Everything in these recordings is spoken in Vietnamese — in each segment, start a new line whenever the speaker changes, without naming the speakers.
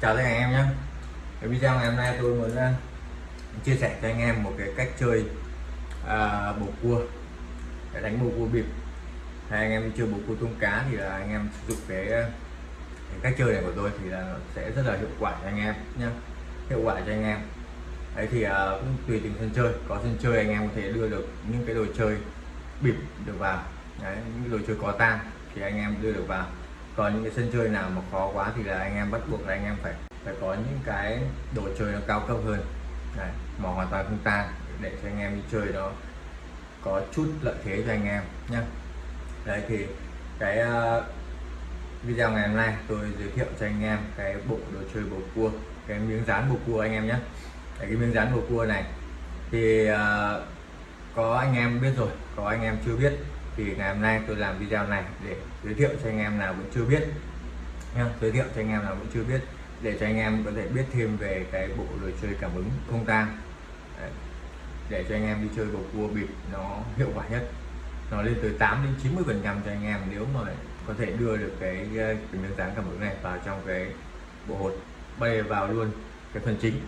chào tất cả anh em nhé. Cái video ngày hôm nay tôi muốn uh, chia sẻ cho anh em một cái cách chơi uh, bầu cua để đánh bầu cua bịp. Hay anh em chơi bầu cua tôm cá thì là anh em sử dụng cái, ờ, cái cách chơi này của tôi thì là nó sẽ rất là hiệu quả cho anh em nhé. Hiệu quả cho anh em. Đấy thì uh, cũng tùy từng sân chơi. Có sân chơi anh em có thể đưa được những cái đồ chơi bịp được vào. Đấy những đồ chơi có tang thì anh em đưa được vào còn những cái sân chơi nào mà khó quá thì là anh em bắt buộc là anh em phải phải có những cái đồ chơi nó cao cấp hơn. Đấy, mà hoàn toàn không tan để cho anh em đi chơi nó có chút lợi thế cho anh em nhé đấy thì cái uh, video ngày hôm nay tôi giới thiệu cho anh em cái bộ đồ chơi bầu cua cái miếng dán bầu cua anh em nhé cái miếng dán bầu cua này thì uh, có anh em biết rồi có anh em chưa biết thì ngày hôm nay tôi làm video này để giới thiệu cho anh em nào vẫn chưa biết. Nha, giới thiệu cho anh em nào vẫn chưa biết, để cho anh em có thể biết thêm về cái bộ đồ chơi cảm ứng không tang để cho anh em đi chơi bầu cua bịp nó hiệu quả nhất. Nó lên tới 8 đến 90 phần trăm cho anh em nếu mà có thể đưa được cái ờ, cái miếng dán cảm ứng này vào trong cái bộ hột bay vào luôn cái phần chính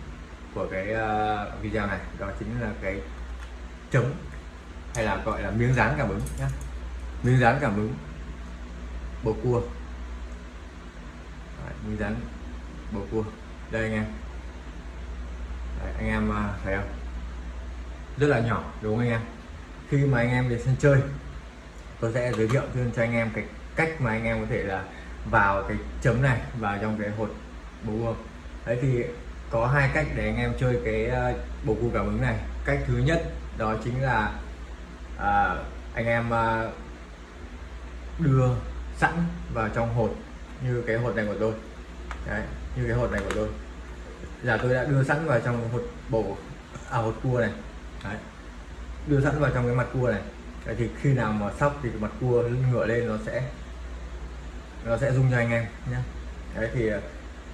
của cái ờ, video này. Đó chính là cái chấm hay là gọi là miếng dán cảm ứng nhé miếng dán cảm ứng bầu cua. Đấy, miếng dán bầu cua. Đây anh em. Đấy, anh em à, thấy không? Rất là nhỏ đúng không anh em? Khi mà anh em về sân chơi tôi sẽ giới thiệu cho anh em cái cách mà anh em có thể là vào cái chấm này vào trong cái hột bầu cua. Đấy thì có hai cách để anh em chơi cái à, bầu cua cảm ứng này. Cách thứ nhất đó chính là à, anh em à, đưa sẵn vào trong hột như cái hột này của tôi. Đấy, như cái hột này của tôi. Là tôi đã đưa sẵn vào trong hột bổ à hột cua này. Đấy. đưa sẵn vào trong cái mặt cua này. Đấy, thì khi nào mà sóc thì mặt cua ngửa lên nó sẽ nó sẽ rung cho anh em nhé. Đấy thì à,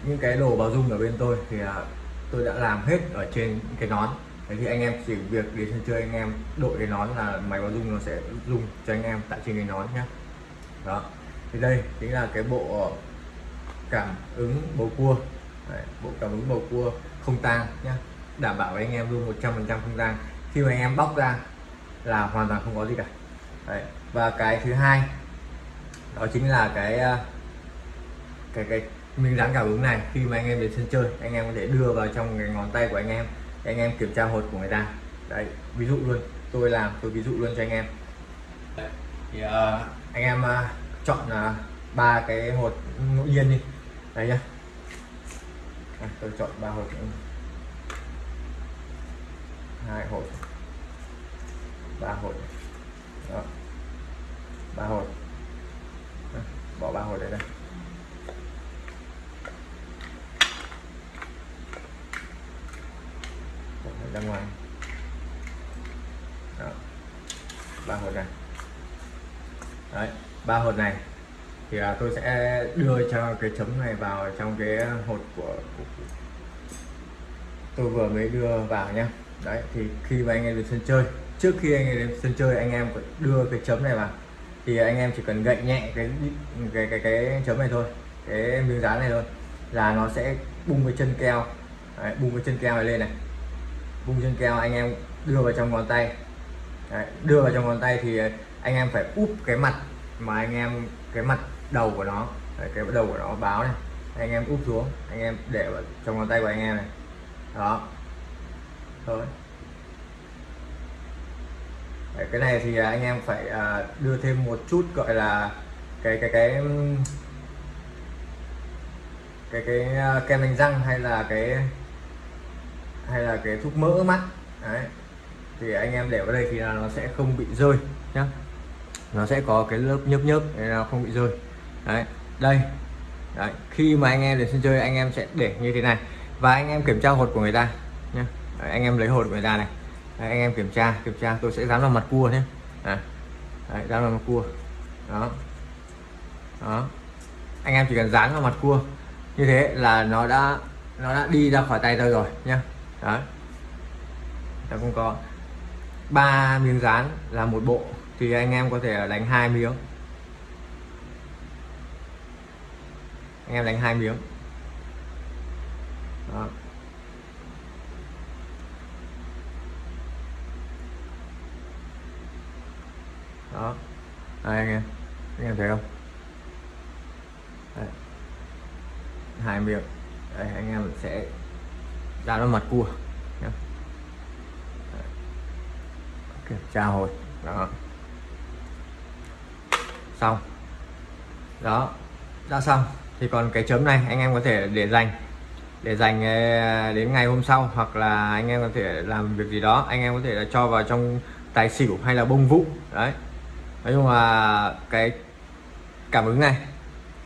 những cái đồ báo rung ở bên tôi thì à, tôi đã làm hết ở trên cái nón. Đấy thì anh em chỉ việc đến sân chơi anh em đội cái nón là máy báo dung nó sẽ dùng cho anh em tại trên cái nón nhé đó. Thì đây chính là cái bộ cảm ứng bầu cua. Đấy, bộ cảm ứng bầu cua không tang nhé đảm bảo với anh em luôn 100% không tang. Khi mà anh em bóc ra là hoàn toàn không có gì cả. Đấy. và cái thứ hai đó chính là cái ờ, cái cái miếng dán cảm ứng này. Khi mà anh em đến sân chơi anh em có thể đưa vào trong cái ngón tay của anh em để anh em kiểm tra hột của người ta. Đấy ví dụ luôn tôi làm tôi ví dụ luôn cho anh em. Thì uh, anh em uh, chọn uh, ba cái hột ngẫu nhiên đi. Đấy nhá. À, tôi chọn ba hột hai hột. Ba hột. Đó. ba hột. À, bỏ ba hột đấy đây ra ngoài Đó. ba hột này đấy ba hột này. Thì là tôi sẽ đưa cho cái chấm này vào trong cái hột của, của tôi vừa mới đưa vào nhá. Đấy thì khi mà anh em đến sân chơi trước khi anh em đến sân chơi anh em đưa cái chấm này vào. Thì anh em chỉ cần gậy nhẹ cái cái cái cái chấm này thôi cái miếng dán này thôi là nó sẽ bung cái chân keo. Đấy, bung cái chân keo này lên này. Bung chân keo anh em đưa vào trong ngón tay. Đấy, đưa vào trong ngón tay thì anh em phải úp cái mặt mà anh em cái mặt đầu của nó đấy, cái đầu của nó báo này. Anh em úp xuống anh em để vào trong ngón tay của anh em này. Đó. Thôi. Đấy, cái này thì à, anh em phải à, đưa thêm một chút gọi là cái cái cái cái cái à, kem đánh răng hay là cái hay là cái thuốc mỡ mắt. Đấy. Thì anh em để vào đây thì là nó sẽ không bị rơi nhá nó sẽ có cái lớp nhấp nhấp để nó không bị rơi. Đấy đây. Đấy. khi mà anh em đến sân chơi anh em sẽ để như thế này. Và anh em kiểm tra hột của người ta nhé anh em lấy hột của người ta này. Đấy, anh em kiểm tra kiểm tra tôi sẽ dán vào mặt cua nhé. Đấy, đấy, dán vào mặt cua. Đó. Đó. Anh em chỉ cần dán vào mặt cua. Như thế là nó đã nó đã đi ra khỏi tay tôi rồi nhá. Đó. ta cũng có ba miếng dán là một bộ thì anh em có thể đánh hai miếng. Anh em đánh hai miếng. Đó. Đó. Đây, anh em. Anh em thấy không? Hai miếng. Đây, anh em sẽ ra nó mặt cua. Đấy. kiểm tra hồi. Đó xong. Đó. Đã xong. Thì còn cái chấm này anh em có thể để dành. Để dành ờ, đến ngày hôm sau hoặc là anh em có thể làm việc gì đó anh em có thể là cho vào trong tài xỉu hay là bông vũ đấy. Nói chung là cái cảm ứng này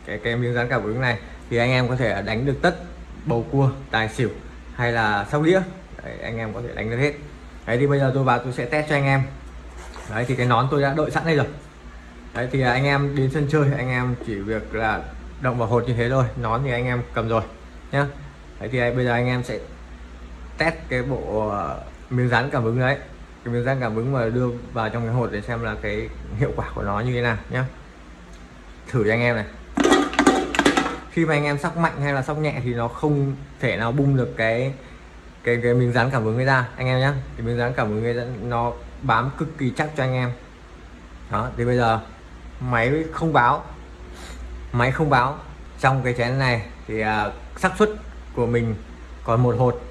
cái cái miếng dán cảm ứng này thì anh em có thể đánh được tất bầu cua tài xỉu hay là sóc đĩa. Đấy, anh em có thể đánh được hết. Đấy thì bây giờ tôi vào tôi sẽ test cho anh em. Đấy thì cái nón tôi đã đợi sẵn đây rồi đấy, thì anh em đến sân chơi, anh em chỉ việc là động vào hột như thế thôi, nón thì anh em cầm rồi, nhá. Đấy, thì bây giờ anh em sẽ test cái bộ ờ, miếng dán cảm ứng đấy. Cái miếng dán cảm ứng mà đưa vào trong cái hột để xem là cái hiệu quả của nó như thế nào, nhá. Thử cho anh em này. Khi mà anh em sóc mạnh hay là sóc nhẹ thì nó không thể nào bung được cái cái cái miếng dán cảm ứng ấy ra, anh em nhé cái miếng dán cảm ứng ấy nó bám cực kỳ chắc cho anh em. Đó, thì bây giờ máy không báo. Máy không báo. Trong cái chén này thì uh, xác suất của mình còn một hột.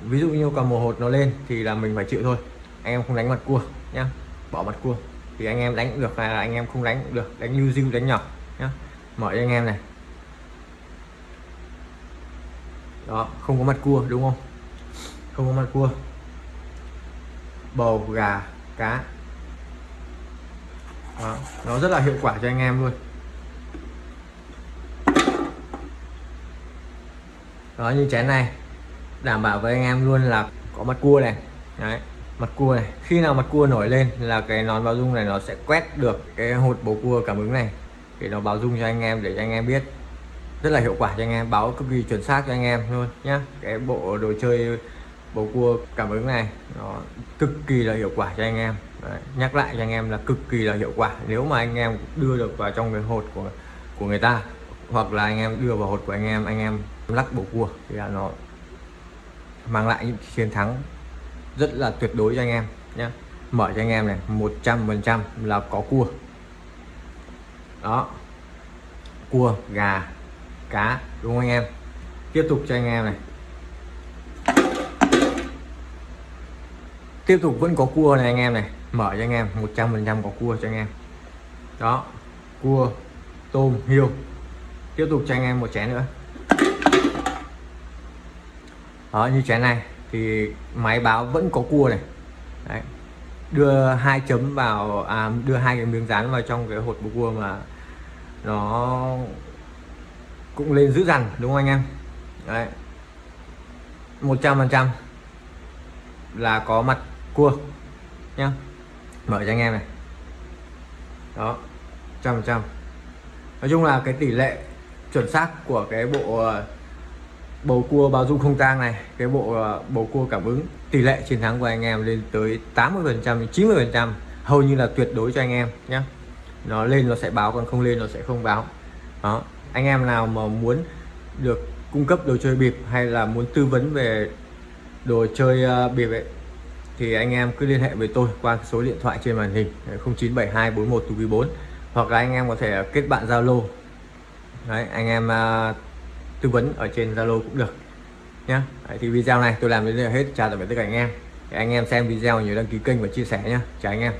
Ví dụ như còn một hột nó lên thì là mình phải chịu thôi. Anh em không đánh mặt cua nhá. Bỏ mặt cua. Thì anh em đánh cũng được hay là anh em không đánh cũng được. Đánh lưu diêu đánh nhỏ nhá. Mở cho anh em này. Đó không có mặt cua đúng không? Không có mặt cua. Bầu gà cá đó, nó rất là hiệu quả cho anh em luôn. Đó như chén này đảm bảo với anh em luôn là có mặt cua này. Đấy mặt cua này. Khi nào mặt cua nổi lên là cái nón báo dung này nó sẽ quét được cái hột bầu cua cảm ứng này. Để nó báo dung cho anh em để cho anh em biết. Rất là hiệu quả cho anh em báo cực kỳ chuẩn xác cho anh em luôn nhá. Cái bộ đồ chơi bầu cua cảm ứng này nó cực kỳ là hiệu quả cho anh em. Đấy, nhắc lại cho anh em là cực kỳ là hiệu quả. Nếu mà anh em đưa được vào trong cái hột của của người ta hoặc là anh em đưa vào hột của anh em anh em lắc bầu cua thì là nó mang lại những chiến thắng rất là tuyệt đối cho anh em nhé mở cho anh em này 100 phần trăm là có cua. Đó cua gà cá đúng không anh em? Tiếp tục cho anh em này. Tiếp tục vẫn có cua này anh em này. Mở cho anh em 100 phần trăm có cua cho anh em. Đó cua tôm hiêu tiếp tục cho anh em một chén nữa. Đó như chén này thì máy báo vẫn có cua này. Đấy. đưa hai chấm vào à, đưa hai cái miếng dán vào trong cái hột bầu cua mà nó cũng lên dữ dằn đúng không anh em? Đấy. Một trăm phần trăm là có mặt cua. Nhá. Mở cho anh em này. Đó, trăm trăm. Nói chung là cái tỷ lệ chuẩn xác của cái bộ ờ, bầu cua bao dung không tang này, cái bộ ờ, bầu cua cảm ứng, tỷ lệ chiến thắng của anh em lên tới 80 phần trăm 90 phần trăm, hầu như là tuyệt đối cho anh em nhé nó lên nó sẽ báo, còn không lên nó sẽ không báo. Đó, anh em nào mà muốn được cung cấp đồ chơi bịp hay là muốn tư vấn về đồ chơi ờ, bịp ấy thì anh em cứ liên hệ với tôi qua số điện thoại trên màn hình 0972 41 4 hoặc là anh em có thể kết bạn Zalo. Đấy anh em uh, tư vấn ở trên Zalo cũng được nhé. thì video này tôi làm đến đây là hết. Chào tạm biệt tất cả anh em. Thì anh em xem video nhớ đăng ký kênh và chia sẻ nhé chào anh em.